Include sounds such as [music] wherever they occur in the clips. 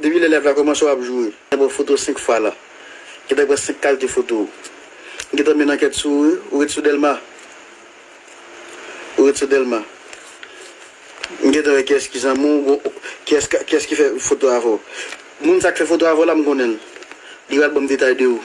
Depi l'elef la koman so ap jowe, gen bon foto 5 fwa la. Gen dek wè 5 kalite foto. Gen dek men anket sou, ou et sou delma. Ou et sou delma. Gen dek wè kes ki zan moun, kes ki fè foto avò. Moun sak fè foto avò la m konen. Di wè albom detay de ou.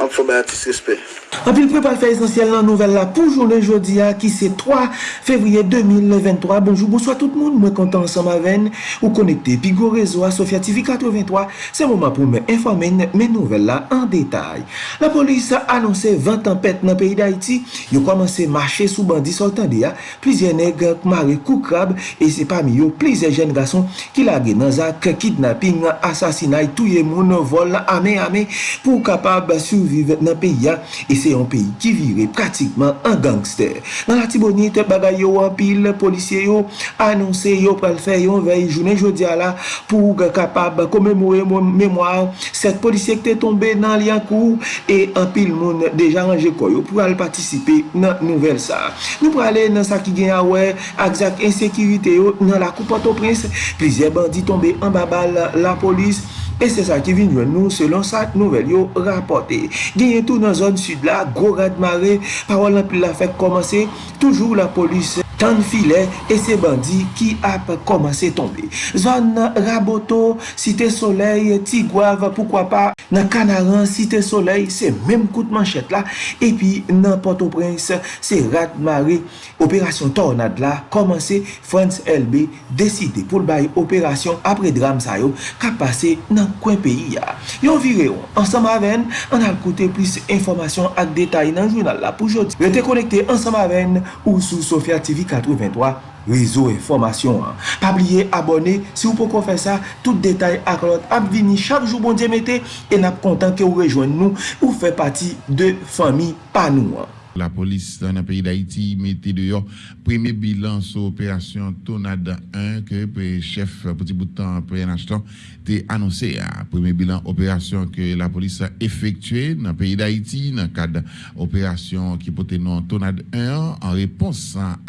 An pou fò bè atis respect. Anpil prepal fè esensyel nan nouvel la pou jounen jodi a ki se 3 fevriye 2023. Bonjou, bonsoy tout moun, mwen kontan ansan ma ven ou konekte pi go rezo a Sofya TV 83. Se mouman pou mwen informen men nouvel la an detay. La polis anonsè 20 tempèt nan peyi d'Haïti. Yo komanse mache sou bandi soltan de ya. Plizye neg mare kou krab e se pami yo plizye jen gason ki lage nan zak kidnapping, asasinay, touye moun, vol, ame ame pou kapab survive nan peyi ya. E se se yon peyi ki vire pratikman an gangster. Nan la tibonite bagay yo wapil, polisye yo anonse yo pral fè yon vey jounen jodi ala pou kapab komemore mèmoire set polisye ki te tombe nan liyan kou e anpil moun deja anje koyo pou al patisipe nan nouvel sa. Nou prale nan sa ki gen awe akzak ensekirite yo nan la koupato prins, plizye bandi tombe an babal la polis e se sa ki vin jwen nou selon sa nouvel yo rapote. Genye tou nan zon sud la gwo radmare, parol nan pil la fek komanse, toujou la polis tan filè e se bandi ki ap komanse tombe. Zon Raboto, Site Soleil, Tigwav, poukwa pa nan Kanaran, Site Soleil, se menm kout manchet la, epi nan Port-au-Prince, se Ratmari, Operasyon tornade la, komanse France LB deside pou l'bay operasyon apre dram sayo ka pase nan kwen peyi ya. Yon vire yon, ansam aven, an al koute plis informasyon ak detay nan jounal la pou jodi. Rete konekte ansam aven ou sou sofia TV 83 rezo informasyon an. Pabliye abone, si ou pou kon fè sa, tout detay ak lot ap vini chak jou bon diye mette, en ap kontan ke ou rejoen nou ou fè pati de fami pa nou an. La polis nan peyi d'Haïti mette de yo premi bilan sou operasyon Tonada 1 ke pe chef poti boutan preyen achtan te anonsè a premi bilan operasyon ke la polis a efektue nan peyi d'Haïti nan kad operasyon ki pote nan Tonada 1 an repons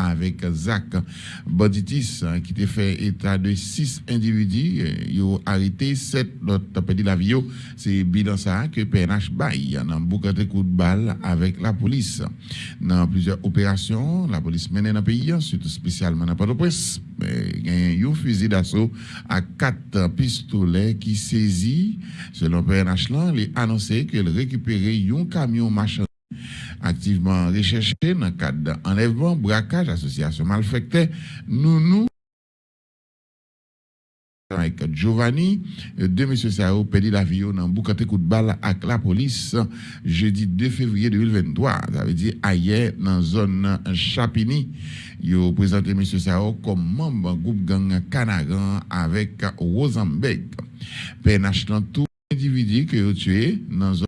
avèk Zak Boditis ki te fè etat de 6 individi yo harite 7 lot tapedi la vyo se bilan sa ke PNH bay nan boukate kout bal avèk la polis Dans plusieurs opérations, la police mène dans le pays, surtout spécialement dans Port-au-Prince. Il y a un fusil d'assaut à quatre pistolets qui saisit, selon PNH, il annoncé qu'il récupérait un camion machin activement recherché dans le cadre d'enlèvement, braquage, association malfectée. Nous, nous, avec Giovanni, deux messieurs Sao perdu la vie dans boucate coup de balle avec la police jeudi 2 février 2023. Ça veut dire hier dans zone Chapini. Ils présenté monsieur Sao comme membre groupe gang Canaran avec Rosenberg. PNH dans tout individu que ont tué dans zone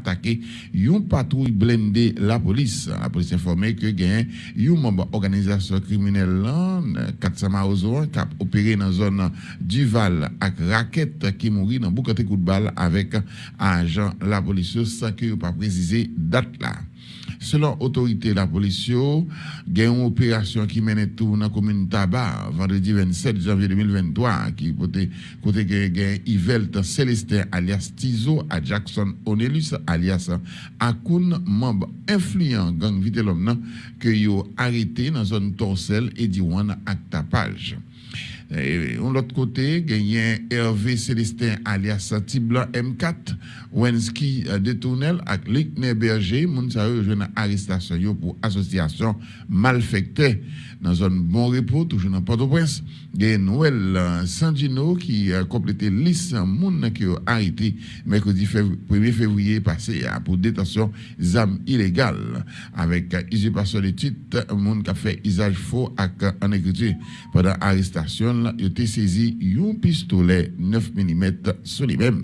attaqué une patrouille blindée la police. La police informé que gagne un membre organisation criminelle 400 Maozo qui a opéré dans la zone Duval avec raquette qui mourit dans beaucoup de coups de balle avec agent la police sans que pas préciser date là. Selon autorité la police, il y a une opération qui mène tout dans la commune Tabac, vendredi 27 janvier 2023, qui côté côté Yvelt Célestin alias Tizo à Jackson Onelus alias Akun, membre influent gang que yo arrêté dans zone Torsel et Diwan à tapage. Et de l'autre côté, il y Hervé Célestin alias Tiblan M4, Wensky de Tournel avec Lickner Berger, moun sa yo une arrestation pour association malfectée dans zone bon repos, toujours dans Port-au-Prince. Il y a Noël Sandino qui a complété liste moun qui a arrêté mercredi 1er février passé pour détention d'armes illégales avec usurpation de titres, moun qui a fait usage faux en écriture pendant arrestation, il a saisi un pistolet 9 mm sur lui-même.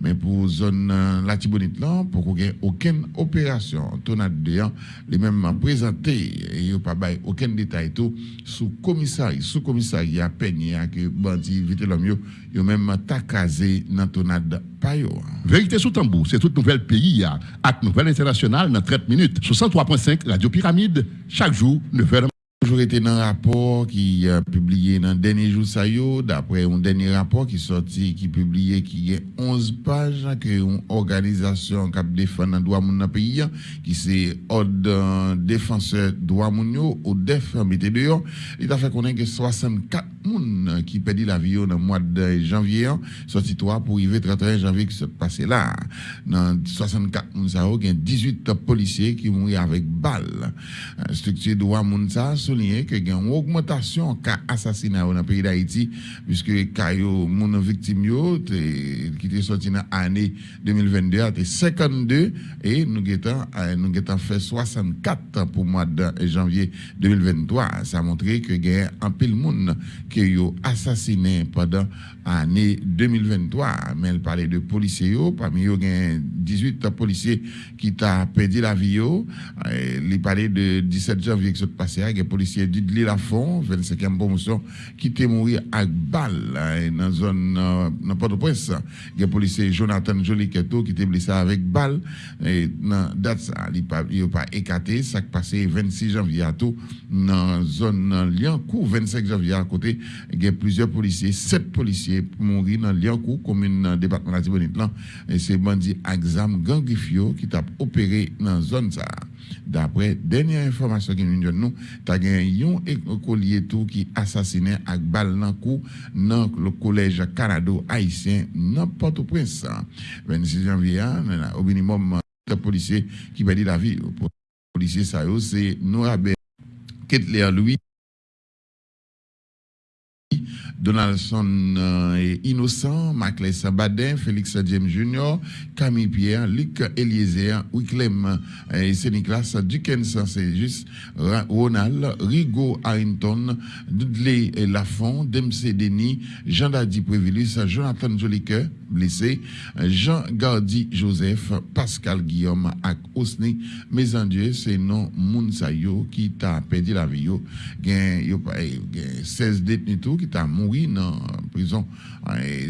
Mais pour zone euh, la Tibonite là, pour qu'on ait aucune opération, tonade de les mêmes présenté, il n'y a pas aucun détail tout, sous commissariat, sous commissariat peigné que bandi vite l'homme, il même takazé dans tonade payo. Vérité sous tambour, c'est toute nouvelle pays, avec nouvelle internationale dans 30 minutes. 63.5 Radio Pyramide, chaque jour, 9h. Toujours été dans un rapport qui a publié dans le dernier jour, d'après un dernier rapport qui sorti, qui publié, qui est 11 pages, que une organisation qui défend les droits de dans pays, qui c'est ordre défenseur droits mondiaux ou DEF, mettez dehors, il a fait connaître que 64 personnes qui perdent la vie dans le mois de janvier, sorti 3 pour arriver 31 janvier qui s'est passé là. Dans 64 personnes, il y a 18 policiers qui mourent avec balles. Structure droit souligné que y a une augmentation cas assassinat dans le pays d'Haïti puisque victime yo qui était sorti dans l'année 2022 était 52 et nous avons nous avons fait 64 pour le mois de janvier 2023 ça a montré que y a un pile monde qui a assassiné pendant l'année 2023 mais elle parlait de policiers parmi eux il y a 18 policiers qui ont perdu la vie il parlait de 17 janvier qui s'est passé, il y a des policiers Didli Lafont, 25e promotion, qui était mort avec balle dans la zone, dans Port-au-Prince. Il y a des policiers Jonathan Joliketo qui était blessé avec balle. Et dans date ça, il n'a pas écarté. Ça qui passé 26 janvier à tout, dans la zone Liancourt, 25 janvier à côté, il y a plusieurs policiers, 7 policiers mourir dans Liancourt, commune département de Tibonite. Et c'est bandit Axam Gangrifio qui t'a opéré dans la zone ça. D'après dernière information qui nous donne, tu as un écolier tout qui assassiné avec balle dans le collège Canado haïtien dans Port-au-Prince. 26 janvier, au minimum, de policiers qui perdent la vie. Policiers, ça c'est Noabé Ketler Louis? Donaldson euh, Innocent, Maclès Sabadin, Félix James Jr., Camille Pierre, Luc Eliezer, Wicklem euh, Séniclas, Dickens c'est juste Ronald, Rigo Harrington, Dudley Lafont, Dempsey Denis, Jean Dadi Prévilus, Jonathan Jolique, blessé, Jean Gardi Joseph, Pascal Guillaume, ak Osni, mes Dieu, c'est non Mounsayo qui t'a perdu la vie. Il y a 16 détenus qui t'a mouru dans la prison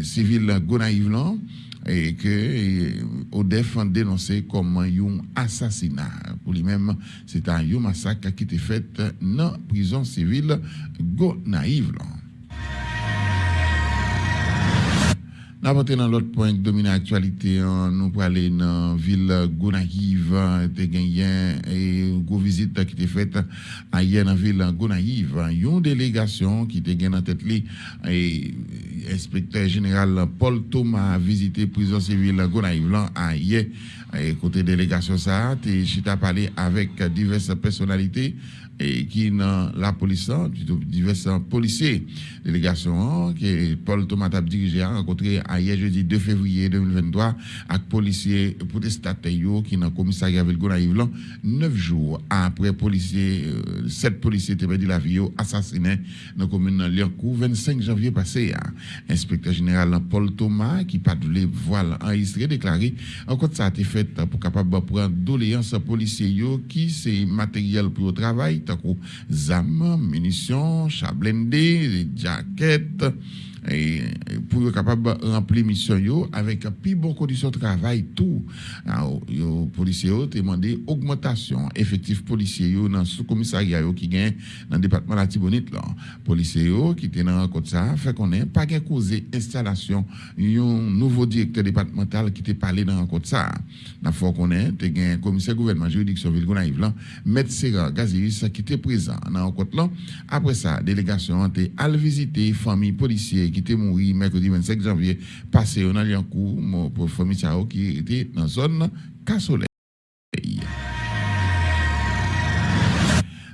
civile Gonaïve et que au a dénoncé comme un assassinat. Pour lui-même, c'est un massacre qui était fait dans la prison civile Gonaïve. N'a dans l'autre point qui domine l'actualité, hein, nous aller dans la ville Gonaïve, gagné et une visite qui était faite hier dans la ville Gonaïve. Une délégation qui était gagnée en tête inspecteur général Paul Thomas a visité prison civile Gonaïve hier. Côté délégation ça, as parlé avec diverses personnalités et qui dans la police, divers policiers. Délégation que Paul Thomas a dirigé a rencontré hier jeudi 2 février 2023 avec policiers protestataires qui dans le commissariat Vilgonaïve neuf jours après policiers, euh, sept policiers étaient perdu la vie assassinés dans la commune Lyankou 25 janvier passé. Inspecteur général Paul Thomas qui pas de voile enregistré déclaré en compte ça a été fait pour capable prendre doléance policiers qui c'est matériel pour le travail zam, munitions, chablendé, jaquettes, et pour être capable de remplir mission avec plus bonne condition de travail tout. Les policiers ont demandé augmentation. Effectif policiers dans sous commissariat qui gagne dans le département de la Tibonite là. Policiers qui étaient dans côte ça fait qu'on est pas causé installation un nouveau directeur départemental qui était parlé dans côte ça. N'a faut qu'on est un commissaire gouvernement juridiction ville Gonaïve là maître Serra Gazius qui était présent dans côte là. Après ça délégation a été visiter famille policier qui était mort mercredi 25 janvier. Passé au Naliankou pour famille qui était dans la zone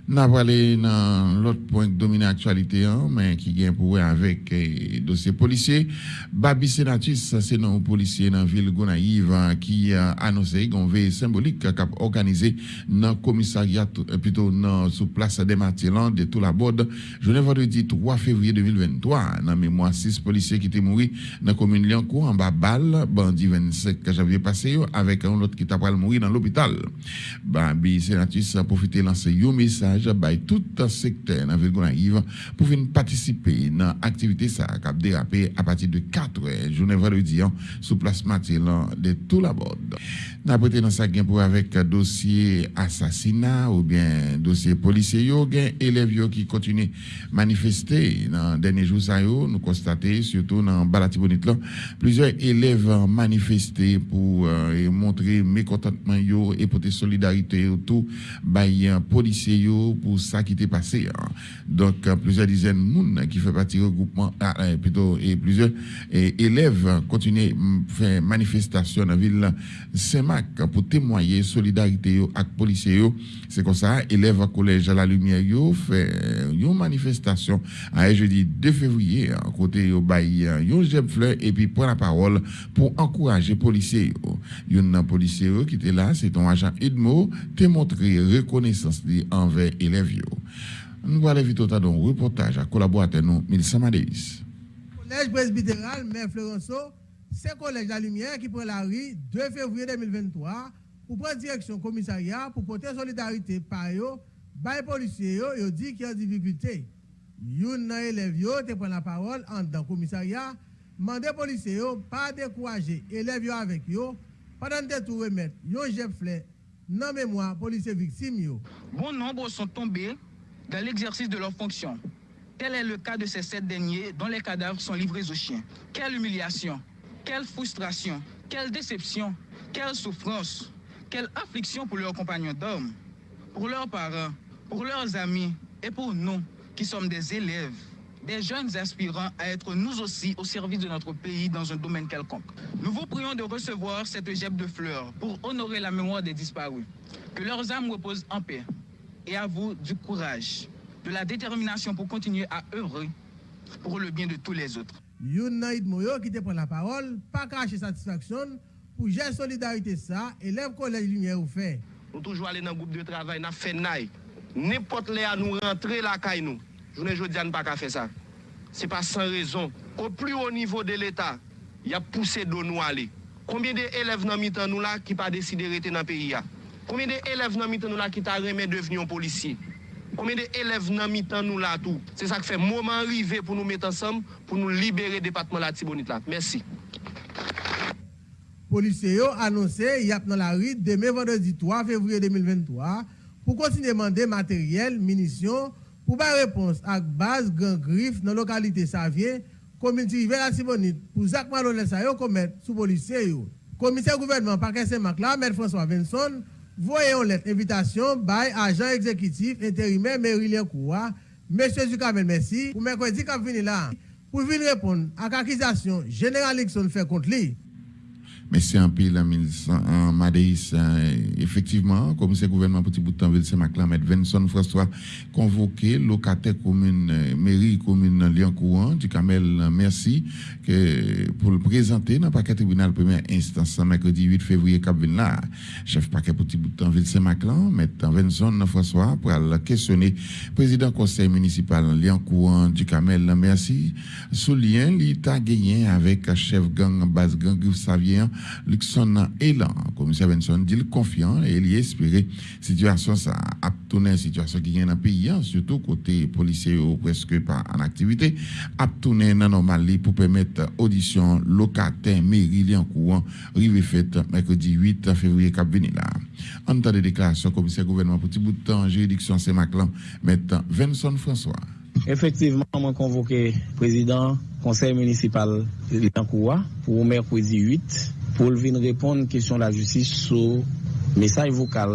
Casolet. N'a parlé dans l'autre point qui domine l'actualité, hein, mais qui vient pour avec eh, dossier policier. Babi Senatus, c'est un policier dans la ville Gonaïve hein, qui a annoncé qu'on veille symbolique qui a organisé dans le commissariat, euh, plutôt dans, sous place des Martyrs de tout la borde, jeudi vendredi 3 février 2023. Dans mémoire, six policiers qui étaient morts dans la commune Liancourt en bas balle, bandit 25 janvier passé, avec un autre qui t'a mourir dans l'hôpital. Babi Senatus a profité de lancer un message by tout secteur dans ville Gonaïve pour venir participer dans l'activité ça qui a dérapé à partir de 4 heures journée vendredi hein, sous place Mathilde de tout la bord. Prêté dans ça pour avec dossier assassinat ou bien dossier policier yo gen élèves qui continuent manifester dans derniers jours ça yo nous constater surtout dans Balatibonite là plusieurs élèves manifesté pour euh, montrer mécontentement yo et porter solidarité autour bay policiers yo pour ça qui était passé hein. donc euh, plusieurs dizaines de monde qui fait partie regroupement ah, euh, plutôt et plusieurs élèves continuent faire manifestation dans la ville Saint-Marc pour témoigner solidarité avec policiers yo. C'est comme ça élèves à collège à la lumière yo fait une manifestation à jeudi 2 février. À côté yo bay yo fleur et puis prend la parole pour encourager policiers yo. Un policier qui était là c'est ton agent Edmo te montré reconnaissance envers élèves yo. Nous allons vite au un reportage à collaborateur nous Milsa Madeis collège presbytéral Mère Florenceau c'est collège La Lumière qui prend la rue 2 février 2023 pour prendre direction commissariat pour porter solidarité par eux, les policiers yo dit qu'il y a difficulté. Yon nan élève yo te prend la parole en dans commissariat, mandé policiers yo pas décourager élèves yo avec yo, pendant de tout remettre yon fleur non mémoire policiers victimes yo. Bon nombre sont tombés dans l'exercice de leur fonction. Tel est le cas de ces sept derniers dont les cadavres sont livrés aux chiens. Quelle humiliation, quelle frustration, quelle déception, quelle souffrance. Quelle affliction pour leurs compagnons d'hommes, pour leurs parents, pour leurs amis et pour nous qui sommes des élèves, des jeunes aspirants à être nous aussi au service de notre pays dans un domaine quelconque. Nous vous prions de recevoir cette gemme de fleurs pour honorer la mémoire des disparus. Que leurs âmes reposent en paix. Et à vous du courage, de la détermination pour continuer à œuvrer pour le bien de tous les autres. Yon nan it Moyo ki te pren la parol, pa kache satisfaksyon pou jè solidarite sa, elèv kolej lumiè ou fè. Nou toujou alè nan goup de travay, nan fè nay. Nèpot lè a nou rentre la kay nou. Jounen jodi an pa ka fè sa. Se pa san rezon. Ou pli ou nivou de l'Etat, ya pousse don nou alè. Koumyen de elèv nan mitan nou la ki pa deside rete nan peyi ya? Koumyen de elèv nan mitan nou la ki ta remè deveni yon polisi? Combien d'élèves dans le nous là tout? C'est ça qui fait moment arrivé pour nous mettre ensemble, pour nous libérer le département de la Tibonite là. Merci policiers ont annoncé y a dans la rue demain vendredi 3 février 2023 pour continuer à demander matériel, munitions pour faire réponse à base grand griffe dans la localité Savien, commune la Sibonite pour Jacques Malonel ça commettre sous policiers yo. Commissaire gouvernement Parquet Saint-Marc là, M. François Vincent, voyez lettre invitation by agent exécutif intérimaire Mérilien Koua, M. Zukamel merci pour mercredi qui venir là pour venir répondre à l'accusation générale Nixon fait contre lui. Mais c'est un pays, en Madéis, euh, effectivement, comme c'est gouvernement petit bout de temps, c'est Maclamet, Vincent François, convoqué, locataire commune, euh, mairie commune Lyon Courant, du Camel, euh, merci, que, pour le présenter dans le paquet tribunal première instance, mercredi 8 février, Cap là, chef paquet petit bout de temps, Ville Saint-Maclan, mettant Vincent François, pour questionner. Président conseil municipal Lyon Courant, du Camel, merci, sous lien, l'État gagné avec chef gang, base gang, Xavier, Luxon Elan, commissaire Benson, dit confiant et il espéré situation ça a tourné situation qui vient dans le pays, hein, surtout côté policier ou presque pas en activité, a tourné dans normalie pour permettre audition locataire mairie en courant, rive faite mercredi 8 février cap là. En temps de déclaration, commissaire gouvernement pour petit bout de temps, juridiction Saint-Maclan, mettant Vincent François. Effectivement, on convoqué président conseil municipal de pour mercredi 8 pou l vin repon kèsyon la justis sou mesaj vokal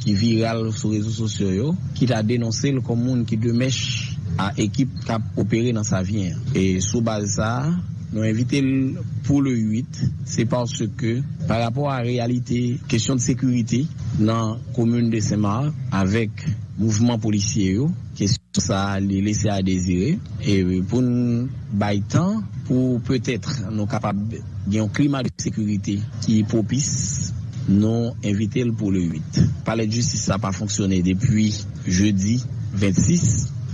ki viral sou rezo sosyo yo, ki ta denonse l komoun ki demèch a ekip kap opere nan sa vyen. E sou baz sa, nou evite l pou le 8, se parce ke par rapport a realite, kèsyon de sekurite nan komoun de Semar, avèk mouvman polisye yo, kèsyon Tout sa li lese a dezire e pou nou bay tan pou peut-etre nou kapab gen yon klima de sekurite ki popis nou invite l pou le 8. Palè de justice sa pa fonksyonè depi jeudi 26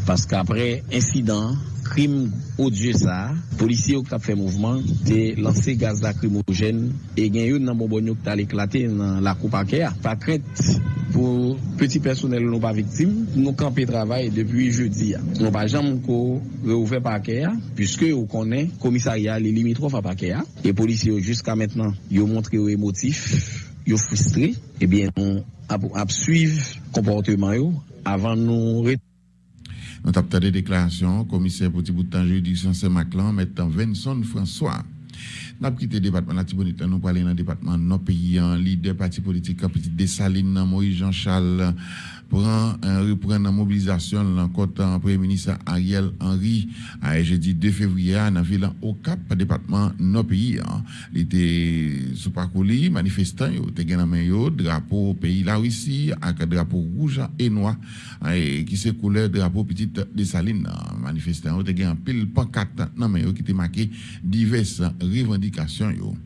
paske apre insidant krim odye sa, polisye ou kap fe mouvman, te lanse gaz da krimogen, e gen yon nan bonbon yo ki tal eklate nan la koupa ke a. Pa kret pou peti personel nou pa viktim, nou kampe travay depi jeudi a. Nou pa jam ko reouve pa ke a, puisque ou konen komisarya li limitrof a pa ke a, e polisye ou jiska metnan yo montre yo emotif, yo frustre, e eh bien nou ap, ap suiv komporteman yo, avan nou ret Nou tapte de deklarasyon, komiser poti boutan juridiksyon Saint-Maclan, metan Vincent François. Nap kite debatman la tibonite, nou pale nan debatman nou peyi an lider pati politik kapiti Desaline nan Moïse Jean-Charles repren nan mobilizasyon lan kontan pre-ministre Ariel Henry a e jeudi 2 fevriya nan vilan Okap pa debatman nou peyi an. Li te soupakou li, manifestan yo te gen nan men yo, drapo peyi la wisi ak drapo rouja e noa ki se koule drapo piti Desaline nan manifestan yo te gen pil pankat nan men yo ki te make divers revendikasyon yo.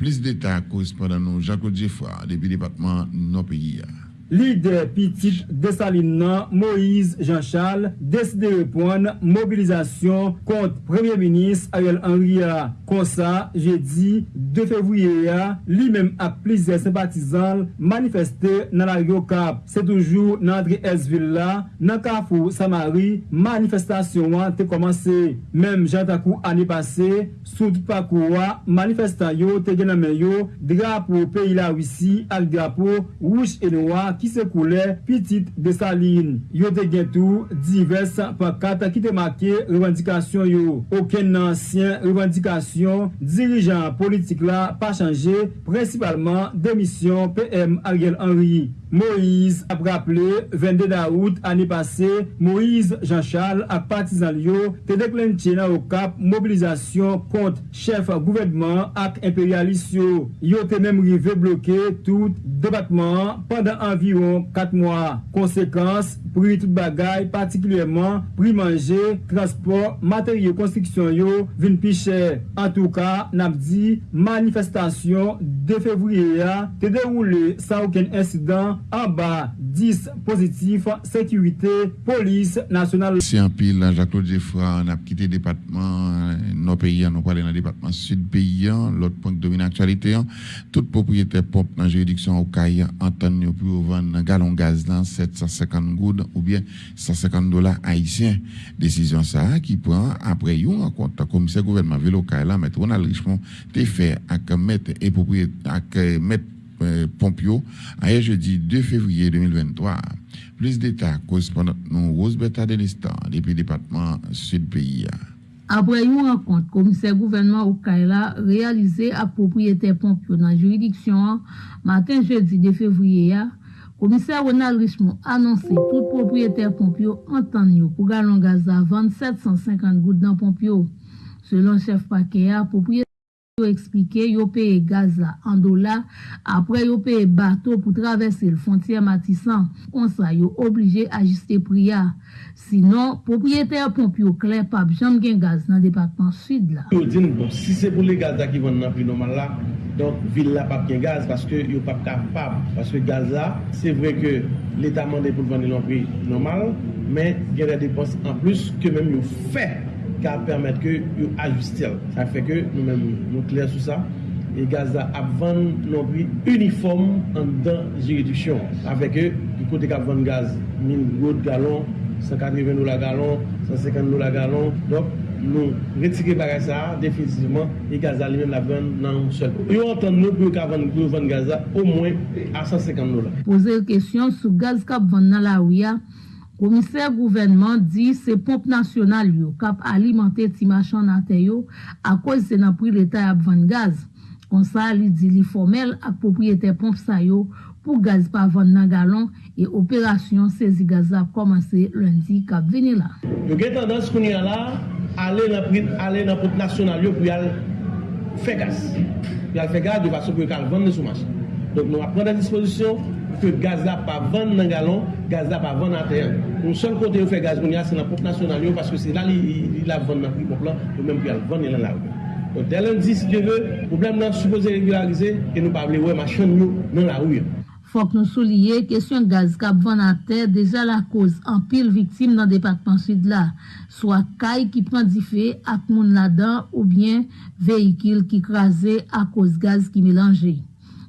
Plis deta korespondan nou Jean-Claude Giffra depi debatman nou peyi an. Lider Petit Desalina Moïse Jean-Charles deside repon mobilizasyon kont Premier Ministre Ariel Henry a. Konsa, je di, 2 fevriye a, li mem ap plize sempatizan manifeste nan la Rio Cap. Se toujou nan André S. Villa, nan Kafou Samari, manifestasyon an te komanse. Mem jantakou ane pase, soud pakou a, manifestan yo te genamen yo, drapo peyi la wisi al drapo, wouch e noa ki ki se koule pitit de salin. Yo te gen tou divers pakat ki te make revendikasyon yo. Oken nansyen revendikasyon dirijan politik la pa chanje, prinsipalman demisyon PM Ariel Henry. Moïse ap rappele 22 daout ane pase Moïse Jean Charles ak patizan liyo te deklenche nan okap mobilizasyon kont chef gouvedman ak imperialisyo. Yo te mem rive bloke tout debatman pandan anviron 4 mwa. Konsekans, pri tout bagay patiklyeman pri manje, transport, materyo konstriksyon yo vin piche. An tou ka, nap di manifestasyon de fevriye ya te deroule sa ouken insidan an ba 10 pozitif, sekurite, polis, nasyonal. Si an pil, Jacques-Claude Giffra, an ap kite depatman nou peyi an, nou pale nan depatman sud peyi an, lot ponk domine aktualite an, tout propriyete pop nan juridiksyon ou kaya, an tan yo pou nan galon gaz lan 750 goud ou bien 150 dola haisyen. Desisyon sa ki pran apre yon an konta komise gouvernement velo kaya la met Ronald Richemont te fe ak met e propriyete ak met Pompio a ye jeudi 2 fevriye 2023. Plus d'Etat korespondant nou Rosberta Delistan depi Depatman Sud Pays. Apre yon rakont, komiser gouvernement Okaila realize ap propriyete Pompio nan juridiksyon matin jeudi 2 fevriye komiser Ronald Richemont anonse tout propriyete Pompio antan yo pou galon gaza 2750 gout nan Pompio. Selon chef Pakeya, propriyete Yo explike, yo peye Gaza an dola, apre yo peye bato pou travesse l fontye matisan. konsa yo oblije ajiste priya. Sinon, propriyeter pomp yo kler pap jam gen gaz nan departman sud la. Yo din bon, si se pou le Gaza ki von nan pri normal la, donk vil la pap gen gaz, paske yo pap kapap. Paske Gaza, se vre ke l'Etat mande pou vande nan pri normal, men gen la depos an plus ke men yo fey. ka permèt ke yo ajustel. Sa fè ke nou mèm nou kler sou sa, e gazda ap van nou pri uniform an dan jiridiksyon. Sa fè ke, di kote ka van gaz 1000 gout galon, 180 dola galon, 150 dola galon, dok nou retike bagay sa, definitivman, e gazda li mèm la van nan sel. Yo antan nou pou yo ka van gazda, au mwen a 150 dola. Poze yo kesyon sou gaz kap van nan la ouya, Komiser gouvenman di se pomp nasyonal yo kap alimante ti machan nate yo akoy se nan pri l'Etat ap van gaz. Konsa li di li formel ak popriyete pomp sa yo pou gaz pa van nan galon e operasyon sezi gaz ap komanse lundi kap veni la. Yo gen tendans kouni ala ale nan pri, ale nan pomp nasyonal yo pou yal fe gaz. Pou yal fe gaz yo vaso pou yal van nan sou machan. Donk nou ap pren nan disposisyon. que gaz là pas vendre dans gallon, gaz là pas vendre à terre. Le seul côté où fait gaz c'est dans la pompe nationale parce que c'est là il la vendre dans le prix plan, ou même qu'il vendre dans la rue. Donc dès lundi si Dieu veut, le problème là supposé régulariser et nous pas ouais machin dans la rue. Fok nou souliye, kesyon gaz kap van a ter deja la koz an pil viktim nan depatman sud la, swa kay ki pandife ak moun ladan ou bien vehikil ki kraze a koz gaz ki melange.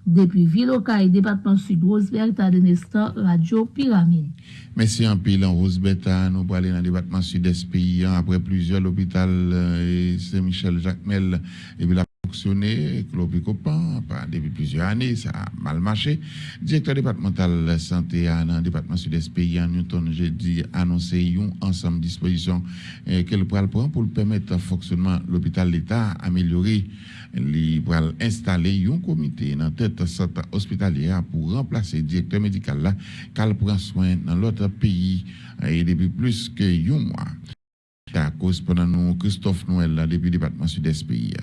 Depi vilokay depatman sud, Roseberta Denestan, Radio Pyramide. En pile en Rosebeta. Nous aller dans le département sud-est pays après plusieurs l'hôpital euh, Saint-Michel Jacmel et puis fonctionné copain depuis plusieurs années ça a mal marché directeur départemental santé dans le département sud-est pays Newton jeudi annoncé un ensemble de dispositions euh, qu'elle pourra prendre pour permettre le fonctionnement de l'hôpital l'État améliorer li pral installer un comité dans tête centre hospitalière pour remplacer le directeur médical là qu'elle prend soin dans l'autre pays et depuis plus que un mois. À cause pendant nous Christophe Noël depuis le département sud-est pays.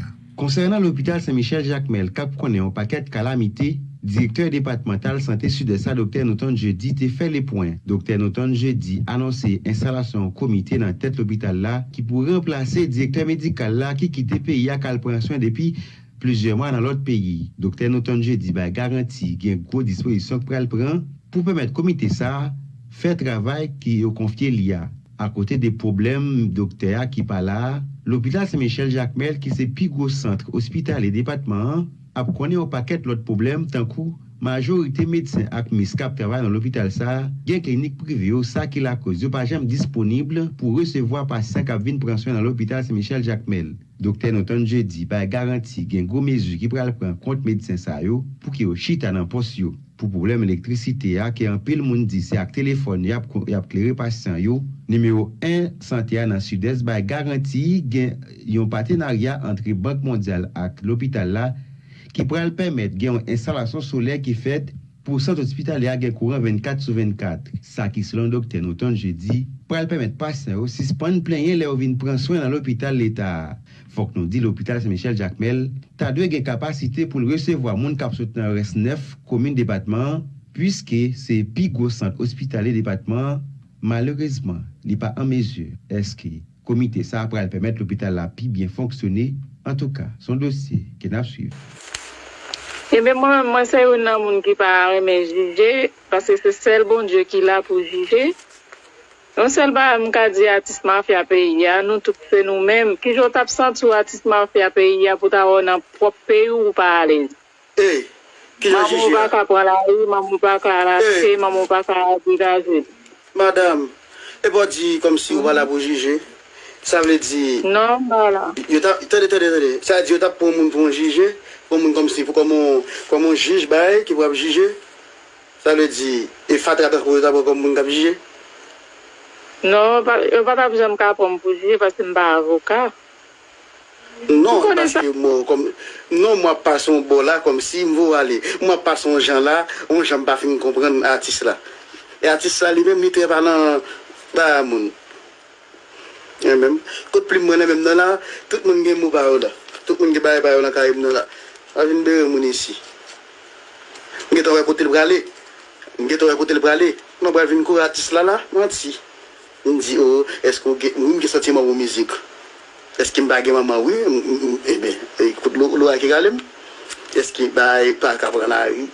Concernant l'hôpital Saint-Michel Jacmel, kap konen an paket kalamite, direkteur départemental santé sud-est Dr. Noton jeudi te fait les points. Dr. Noton jeudi annoncé installation comité dans tête l'hôpital là qui pourrait remplacer directeur médical là qui quittait pays à calpration depuis plusieurs mois dans l'autre pays. Dr. Noton jeudi bah, garanti qu'il y a une grosse disposition pour le prendre pour permettre comité ça faire travail qui est confié l'IA. à côté des problèmes docteurs qui pas là. L'hôpital Saint-Michel-Jacmel, qui c'est plus gros centre hospital et département, a connu au paquet l'autre problème, tant coup, majorité médecins ak mis kap travail dans l'hôpital ça, gen clinique privée ça qui la cause, yo pas jamais disponible pour recevoir patients qui viennent prendre soin dans l'hôpital Saint-Michel-Jacmel. Dokter nou ton je di bay garanti gen go mezu ki pral pran kont medisen sa yo pou ki yo chita nan pos yo. Pou problem elektrisite ya ki an pil moun di se ak telefon yap, yap kleri pasyan yo. Numero 1, sante ya nan sud-est bay garanti gen yon patenarya antre Bank Mondial ak l'opital la ki pral permet gen yon instalasyon soley ki fet pou sant ospital ya gen kouran 24 sou 24. Sa ki selon dokter nou ton je di pral permet pasyan yo si span plenye le ou vin pran swen nan l'opital l'Etat. Fok nou di l'Hopital Saint-Michel Jacmel, ta dwe gen kapasite pou l'resevwa moun kap sot nan res 9 komine depatman, pwiske se pi gwo sant ospitale depatman, malerizman li pa an mezur eske komite sa apra al pemet l'Hopital la pi bien fonksyone, an tou ka son dosye ken ap suiv. Ebe eh mwen se yon nan moun ki pa reme juje, pase se sel bon Diyo ki la pou juje, Non sel ba m ka di atis mafya peyi ya, nou tout se nou menm. Ki jot ap sant sou atis mafya peyi ya pou ta wè nan prop peyi ou pa alez. E, ki jan jiji ya? Mamou baka pou pwala ou, mamou baka la se, mamou baka la zi. Madame, e bo di kom si ou wala pou jiji? Sa vle di... Non, wala. Yo tap, tade, tade, tade. Sa di yo tap pou moun pou moun jiji? Pou moun kom si, pou kon moun jiji baye ki wap jiji? Sa vle di, e fatra tak pou yo tap pou kon moun kap jiji? Non, yo pa pa jom ka pou mpoujouye pasi mba avoka. Non, mwa pa son bo la kom si mvo ale. Mwa pa son jan la, mwen jan pa fin kompren atis la. E atis la li men mi te palan ta moun. E men, kout pli mwen e men nan la, tout moun gen mou barou la. Tout moun gen baye barou la ka e mnen la. Avin de moun isi. Mwen get ou rekote l brale. Mwen get ou rekote l brale. Mwen brale vin kou atis la la, mwen ti. m di, oh, esko m ge sati man wou mizik? Eski m bagye maman wou? Ebe, eh, ekout eh, lou ake galem? Eski baye pa kapran a wou?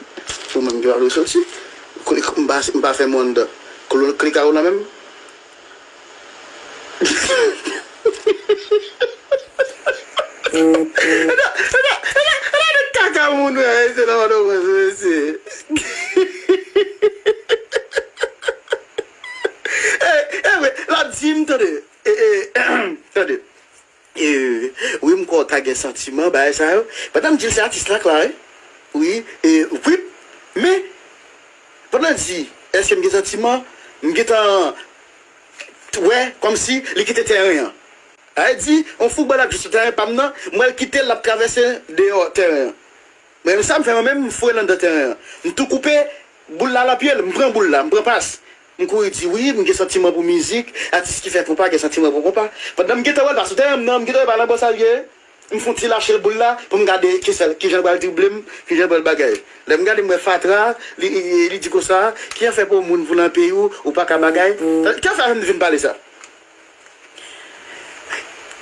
Fou m ge wou soti? M ba fe mwanda? Klik a wou nan men? Ana, ana, ana, ana kaka moun wè, se nan wadou wè se wè se. dim tade, e, e, tade, e, ou yon mkwa tage sentimen, ba e eh, eh, sa [coughs] yo, patam dil se atis eh, lak la, e, oui, e, wip, me, patam di, eske mge sentimen, mge tan, wè, kom si, li kite teryen, ah, non, a e di, on fou balap jisou teryen pam nan, mwen kite lap travese de yo teryen, mwen sa mwen fè mwen mwen mwen fwe lan de teryen, mwen tou koupe, boul la la pyele, mwen pren boul la, mwen pren pas, Mkou yi di, oui, mwen gen sentimen pou mizik, atis ki fè kompa, gen sentimen pou kompa. Pat nan mwen gete wè la soute, mwen gete wè la bo salye, mwen fon ti lache l bou la, pou mwen gade ki sel, ki jen wè l driblem, ki jen wè l bagay. Le mwen gade mwen fatra, li, li di ko sa, ki an fè pou moun voulan pe ou, ou pa ka bagay. Ki an fè mwen vin pale sa?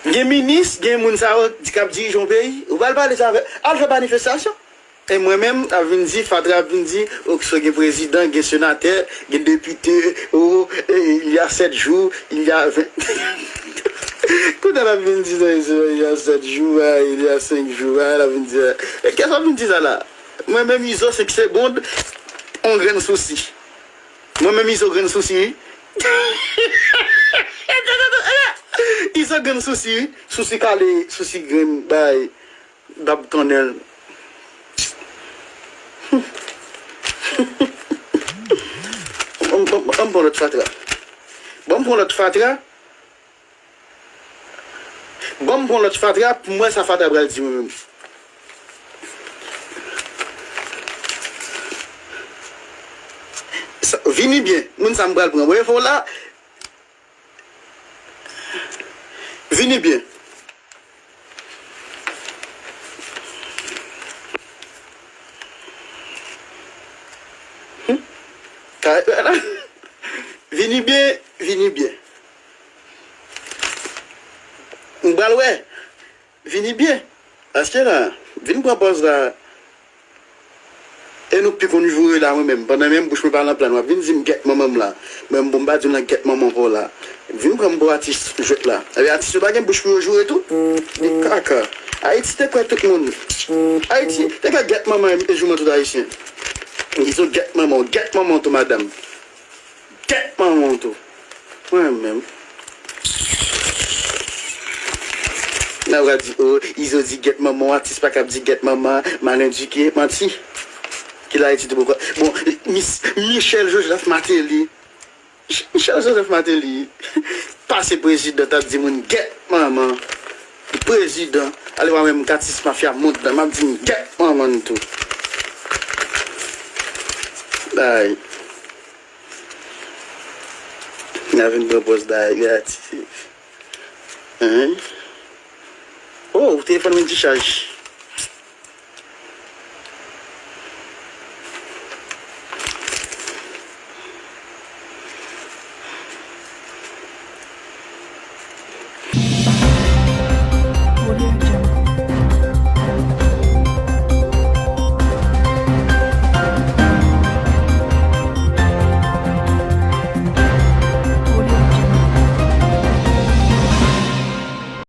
Gen minis, gen moun sa ou, di kap di yon pe ou, ou pa l pale sa, al fè manifestasyon. E mwen men avin di, Fadre avin di, ou ki so gen prezident, gen senater, gen depite, ou oh, il y a 7 jou, il y a 20... Koutan avin di, il y a 7 jou, il y a 5 jou, avin di... E kes avin di sa la? Mwen men mizo se 5 seconde, on gren souci. Mwen men mizo gren souci. [laughs] Izo gren souci, souci kale, souci gren bay, dab tonel. An bon, bon, bon, bon lot fatra. Bon bon lot fatra. Bon bon lot fatra, pou mwen sa fatra bral di mwen. Vini bien, moun sa mbral pran. Mwen fò la. Vini bien. Vini bien, vini bien. Mbal wè, vini bien. Aske la, vini propos la. E nou pi konjou la mwen mèm. Panan mèm bouche mè par la plan wè. Vini zim get mè mèm la. Mèm bon ba doun la get mè mèm pou la. Vini pran mbo atis jok la. Awe atis yo bagen bouche mè jou etou. Di kaka. Haiti te kwe tout moun. Haiti te ka get mè mèm e jou mè tout haitien. Ou msou get maman, get maman tou madame. Get maman tou. Mwen men. Na wad di, oh, izo di get maman, atis pa kap di get maman, malen di ki, manti. Ki la eti di pou kwa. Bon, Miss, Michel Joseph Mateli. Michel Joseph Mateli. [laughs] Pase prezident ap di moun, get maman. Prezident, ale wame mkatis mafya moun, mab di moun, get maman tou. Daye. Na vin propos daye gratis. An. Oh, o telefone mwen di chaj.